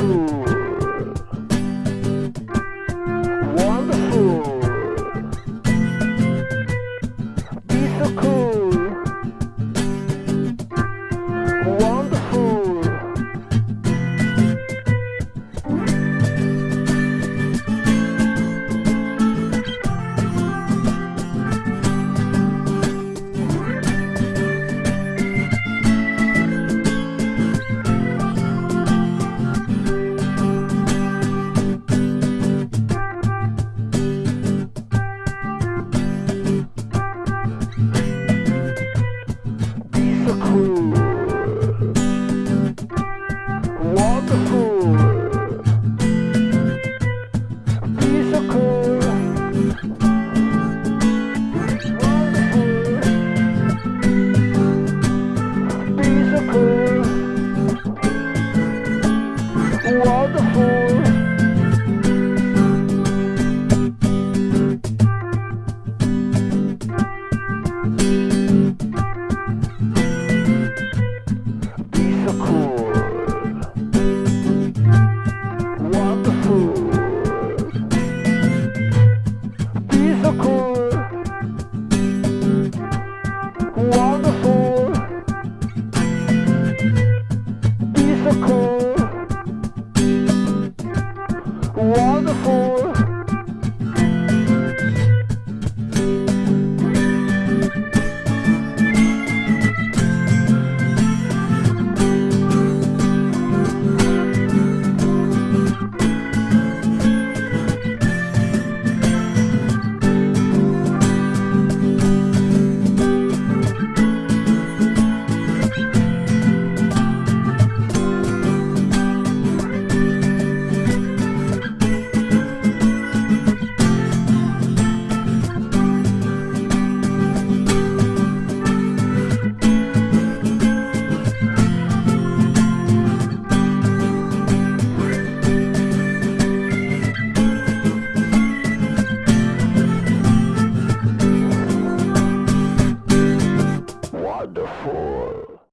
Ooh. Wonderful. Wonderful. Cool. Wonderful. wonderful.